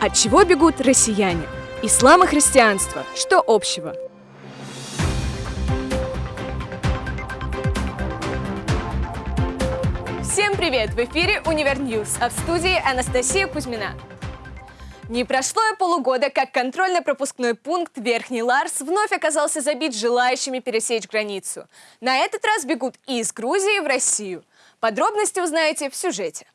От чего бегут россияне? Ислам и христианство. Что общего? Всем привет! В эфире Univer News, а в студии Анастасия Кузьмина. Не прошло и полугода, как контрольно-пропускной пункт Верхний Ларс вновь оказался забит желающими пересечь границу. На этот раз бегут из Грузии в Россию. Подробности узнаете в сюжете.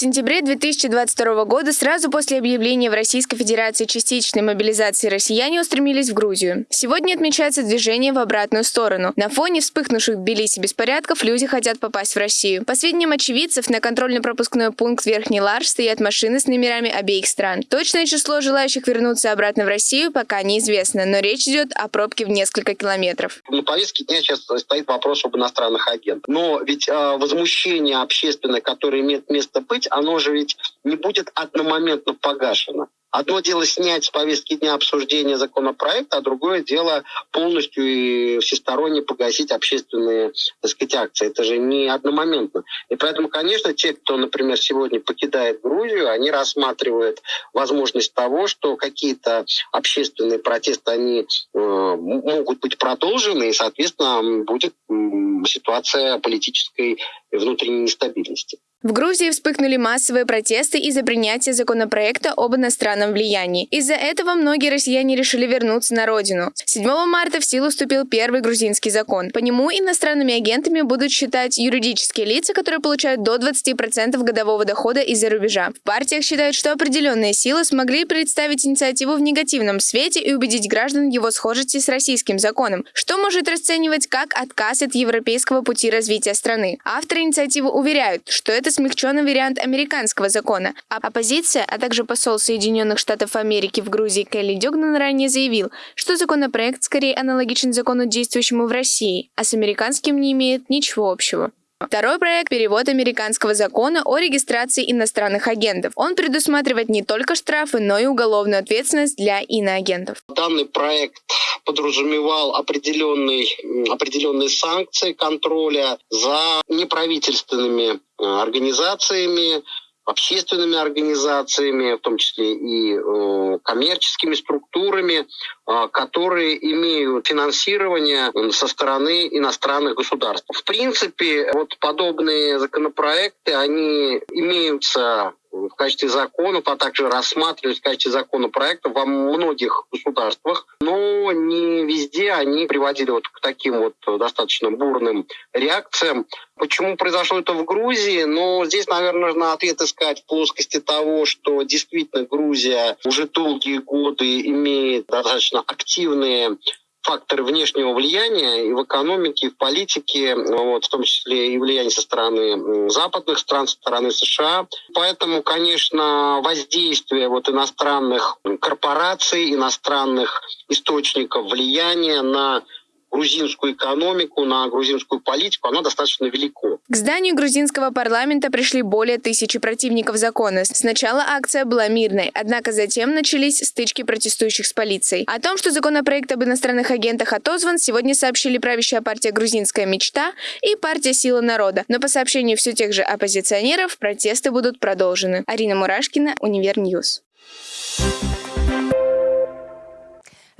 Сентябре 2022 года, сразу после объявления в Российской Федерации частичной мобилизации россияне устремились в Грузию. Сегодня отмечается движение в обратную сторону. На фоне вспыхнувших в Тбилиси беспорядков люди хотят попасть в Россию. По сведениям очевидцев, на контрольно-пропускной пункт Верхний Ларш стоят машины с номерами обеих стран. Точное число желающих вернуться обратно в Россию пока неизвестно, но речь идет о пробке в несколько километров. На повестке дня сейчас стоит вопрос об иностранных агентах. Но ведь э, возмущение общественное, которое имеет место быть, оно же ведь не будет одномоментно погашено. Одно дело снять с повестки дня обсуждения законопроекта, а другое дело полностью и всесторонне погасить общественные так сказать, акции. Это же не одномоментно. И поэтому, конечно, те, кто, например, сегодня покидает Грузию, они рассматривают возможность того, что какие-то общественные протесты, они э, могут быть продолжены, и, соответственно, будет э, ситуация политической внутренней нестабильности. В Грузии вспыхнули массовые протесты из-за принятия законопроекта об иностранном влиянии. Из-за этого многие россияне решили вернуться на родину. 7 марта в силу вступил первый грузинский закон. По нему иностранными агентами будут считать юридические лица, которые получают до 20% годового дохода из-за рубежа. В партиях считают, что определенные силы смогли представить инициативу в негативном свете и убедить граждан его схожести с российским законом, что может расценивать как отказ от европейского пути развития страны. Авторы инициативы уверяют, что это смягченный вариант американского закона. А оппозиция, а также посол Соединенных Штатов Америки в Грузии Келли Дёгнан ранее заявил, что законопроект скорее аналогичен закону, действующему в России, а с американским не имеет ничего общего. Второй проект – перевод американского закона о регистрации иностранных агентов. Он предусматривает не только штрафы, но и уголовную ответственность для иноагентов. Данный проект подразумевал определенные, определенные санкции контроля за неправительственными э, организациями, общественными организациями, в том числе и э, коммерческими структурами, э, которые имеют финансирование со стороны иностранных государств. В принципе, вот подобные законопроекты, они имеются в качестве законов, а также рассматривались в качестве законопроектов во многих государствах, но не везде они приводили вот к таким вот достаточно бурным реакциям. Почему произошло это в Грузии? Ну, здесь, наверное, нужно ответ искать в плоскости того, что действительно Грузия уже долгие годы имеет достаточно активные факторы внешнего влияния и в экономике, и в политике, вот, в том числе и влияние со стороны западных стран, со стороны США. Поэтому, конечно, воздействие вот иностранных корпораций, иностранных источников влияния на грузинскую экономику, на грузинскую политику, оно достаточно велико. К зданию грузинского парламента пришли более тысячи противников закона. Сначала акция была мирной, однако затем начались стычки протестующих с полицией. О том, что законопроект об иностранных агентах отозван, сегодня сообщили правящая партия «Грузинская мечта» и партия «Сила народа». Но по сообщению все тех же оппозиционеров, протесты будут продолжены. Арина Мурашкина, Univer News.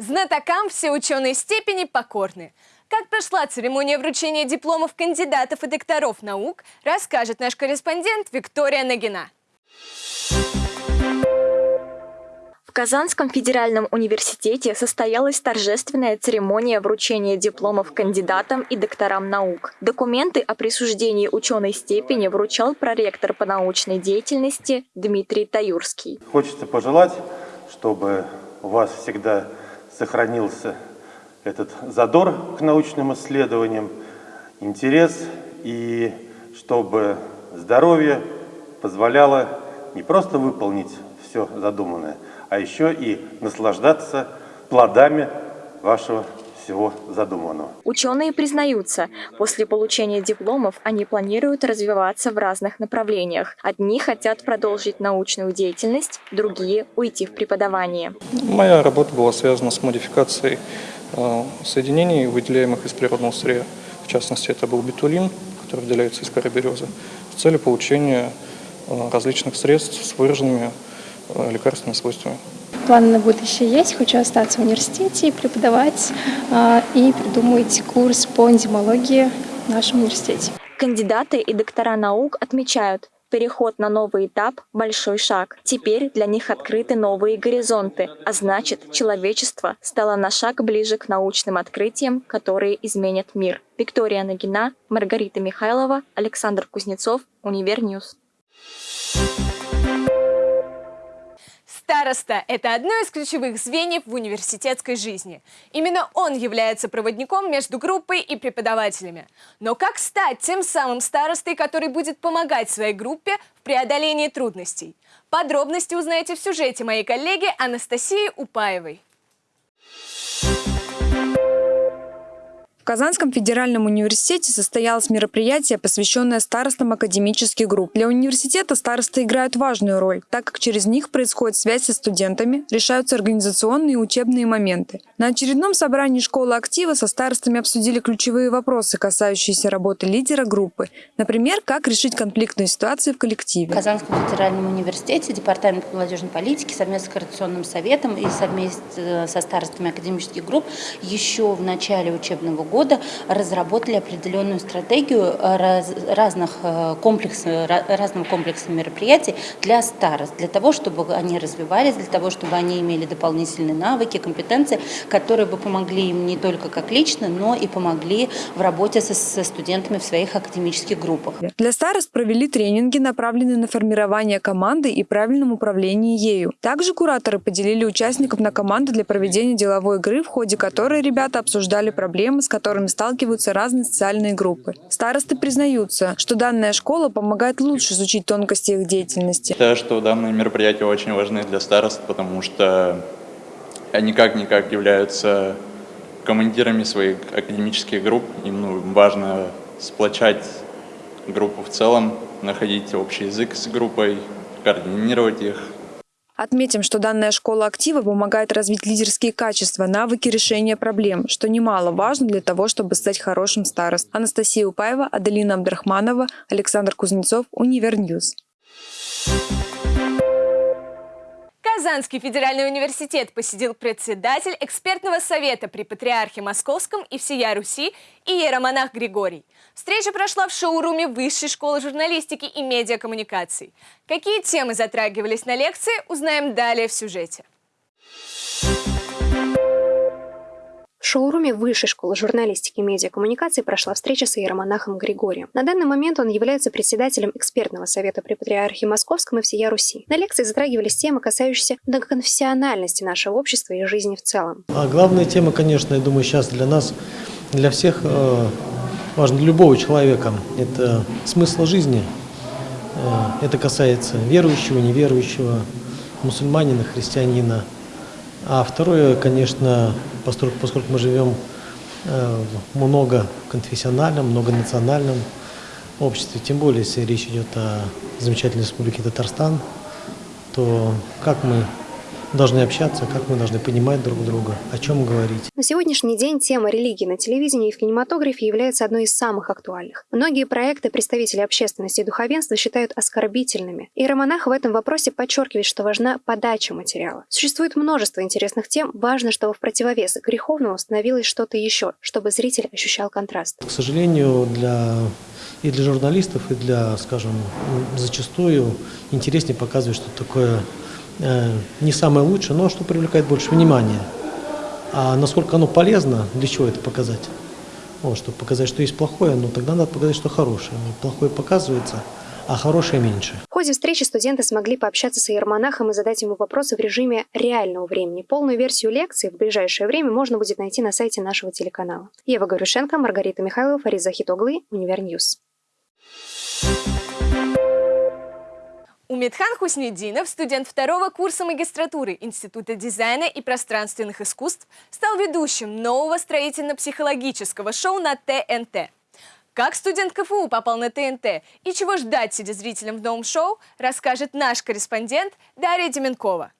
Знатокам все ученые степени покорны. Как прошла церемония вручения дипломов кандидатов и докторов наук, расскажет наш корреспондент Виктория Нагина. В Казанском федеральном университете состоялась торжественная церемония вручения дипломов кандидатам и докторам наук. Документы о присуждении ученой степени вручал проректор по научной деятельности Дмитрий Таюрский. Хочется пожелать, чтобы у вас всегда сохранился этот задор к научным исследованиям, интерес, и чтобы здоровье позволяло не просто выполнить все задуманное, а еще и наслаждаться плодами вашего всего задуманного. Ученые признаются, после получения дипломов они планируют развиваться в разных направлениях. Одни хотят продолжить научную деятельность, другие – уйти в преподавание. Моя работа была связана с модификацией э, соединений, выделяемых из природного сырья. В частности, это был бетулин, который выделяется из коры березы, с целью получения различных средств с выраженными лекарственными свойствами. Планы на будущее есть. Хочу остаться в университете, преподавать и придумать курс по энзимологии в нашем университете. Кандидаты и доктора наук отмечают, Переход на новый этап – большой шаг. Теперь для них открыты новые горизонты, а значит, человечество стало на шаг ближе к научным открытиям, которые изменят мир. Виктория Нагина, Маргарита Михайлова, Александр Кузнецов, Univer News. Староста – это одно из ключевых звеньев в университетской жизни. Именно он является проводником между группой и преподавателями. Но как стать тем самым старостой, который будет помогать своей группе в преодолении трудностей? Подробности узнаете в сюжете моей коллеги Анастасии Упаевой. Казанском федеральном университете состоялось мероприятие, посвященное старостам академических групп. Для университета старосты играют важную роль, так как через них происходит связь со студентами, решаются организационные и учебные моменты. На очередном собрании школы актива со старостами обсудили ключевые вопросы, касающиеся работы лидера группы. Например, как решить конфликтные ситуации в коллективе. В Казанском федеральном университете Департамент молодежной политики совместно с Координационным советом и совместно со старостами академических групп еще в начале учебного года года разработали определенную стратегию раз, разных э, комплексов, разного комплекса мероприятий для старост, для того, чтобы они развивались, для того, чтобы они имели дополнительные навыки, компетенции, которые бы помогли им не только как лично, но и помогли в работе со, со студентами в своих академических группах. Для старост провели тренинги, направленные на формирование команды и правильном управлении ею. Также кураторы поделили участников на команды для проведения деловой игры, в ходе которой ребята обсуждали проблемы, с которыми которыми сталкиваются разные социальные группы. Старосты признаются, что данная школа помогает лучше изучить тонкости их деятельности. Считаю, что данные мероприятия очень важны для старост, потому что они как-никак являются командирами своих академических групп. Им ну, важно сплочать группу в целом, находить общий язык с группой, координировать их, Отметим, что данная школа актива помогает развить лидерские качества, навыки решения проблем, что немаловажно для того, чтобы стать хорошим старостой. Анастасия Упаева, Аделина Абдрахманова, Александр Кузнецов, Univer News. Казанский федеральный университет посетил председатель экспертного совета при Патриархе Московском и всея Руси иеромонах Григорий. Встреча прошла в шоуруме Высшей школы журналистики и медиакоммуникаций. Какие темы затрагивались на лекции, узнаем далее в сюжете. В шоуруме Высшей школы журналистики и медиакоммуникации прошла встреча с иеромонахом Григорием. На данный момент он является председателем экспертного совета при Патриархе Московском и всея Руси. На лекции затрагивались темы, касающиеся многоконфессиональности нашего общества и жизни в целом. А главная тема, конечно, я думаю, сейчас для нас, для всех, э, важно для любого человека, это смысл жизни. Э, это касается верующего, неверующего, мусульманина, христианина. А второе, конечно, поскольку, поскольку мы живем э, в многоконфессиональном, многонациональном обществе, тем более, если речь идет о замечательной республике Татарстан, то как мы должны общаться, как мы должны понимать друг друга, о чем говорить. На сегодняшний день тема религии на телевидении и в кинематографе является одной из самых актуальных. Многие проекты представители общественности и духовенства считают оскорбительными. И Романах в этом вопросе подчеркивает, что важна подача материала. Существует множество интересных тем, важно, чтобы в противовес греховному становилось что-то еще, чтобы зритель ощущал контраст. К сожалению, для и для журналистов, и для, скажем, зачастую интереснее показывать что такое не самое лучшее, но что привлекает больше внимания. А насколько оно полезно, для чего это показать? Вот, чтобы показать, что есть плохое, но тогда надо показать, что хорошее. Плохое показывается, а хорошее меньше. В ходе встречи студенты смогли пообщаться с иеромонахом и задать ему вопросы в режиме реального времени. Полную версию лекции в ближайшее время можно будет найти на сайте нашего телеканала. Ева Горюшенко, Маргарита Михайлова, Фарид Захитоглу, Univer News. Умедхан Хуснединов, студент второго курса магистратуры Института дизайна и пространственных искусств, стал ведущим нового строительно-психологического шоу на ТНТ. Как студент КФУ попал на ТНТ и чего ждать, сидя зрителям в новом шоу, расскажет наш корреспондент Дарья Деменкова.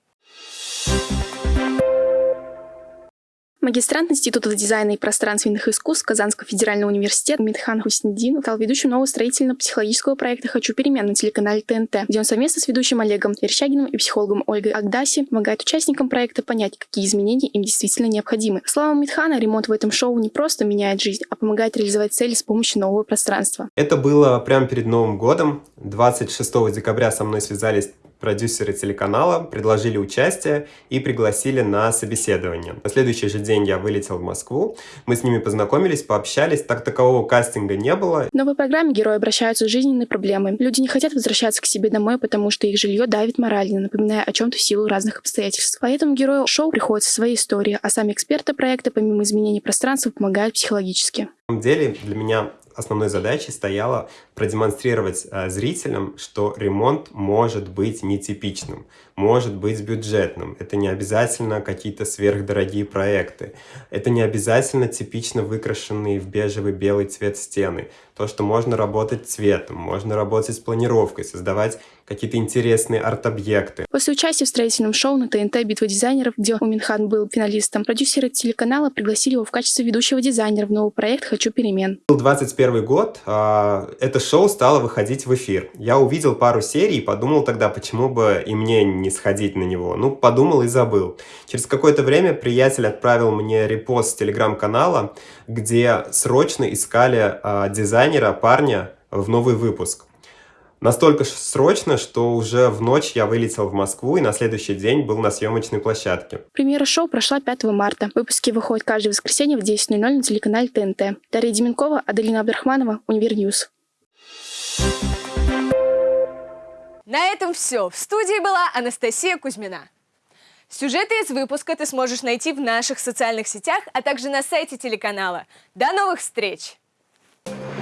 Магистрант Института дизайна и пространственных искусств Казанского федерального университета Митхан Хуснедин стал ведущим нового строительно-психологического проекта «Хочу перемен» на телеканале ТНТ, где он совместно с ведущим Олегом Верещагиным и психологом Ольгой Агдаси помогает участникам проекта понять, какие изменения им действительно необходимы. По словам Митхана, ремонт в этом шоу не просто меняет жизнь, а помогает реализовать цели с помощью нового пространства. Это было прямо перед Новым годом. 26 декабря со мной связались продюсеры телеканала предложили участие и пригласили на собеседование. На следующий же день я вылетел в Москву, мы с ними познакомились, пообщались, так такового кастинга не было. В новой программе герои обращаются с жизненной проблемой. Люди не хотят возвращаться к себе домой, потому что их жилье давит морально, напоминая о чем-то в силу разных обстоятельств. Поэтому герою шоу приходится свои истории, а сами эксперты проекта, помимо изменений пространства, помогают психологически. На самом деле для меня основной задачей стояло продемонстрировать э, зрителям, что ремонт может быть нетипичным, может быть бюджетным. Это не обязательно какие-то сверхдорогие проекты. Это не обязательно типично выкрашенные в бежевый белый цвет стены. То, что можно работать цветом, можно работать с планировкой, создавать какие-то интересные арт-объекты. После участия в строительном шоу на ТНТ «Битва дизайнеров», где Уминхан был финалистом, продюсеры телеканала пригласили его в качестве ведущего дизайнера в новый проект «Хочу перемен». Был 21 год, а, это шоу стало выходить в эфир. Я увидел пару серий и подумал тогда, почему бы и мне не сходить на него. Ну, подумал и забыл. Через какое-то время приятель отправил мне репост телеграм-канала, где срочно искали а, дизайнера, парня в новый выпуск. Настолько срочно, что уже в ночь я вылетел в Москву и на следующий день был на съемочной площадке. Премьера шоу прошла 5 марта. Выпуски выходят каждое воскресенье в 10.00 на телеканале ТНТ. Дарья Деменкова, Аделина Абдрахманова, Univer News. На этом все. В студии была Анастасия Кузьмина. Сюжеты из выпуска ты сможешь найти в наших социальных сетях, а также на сайте телеканала. До новых встреч! Thank you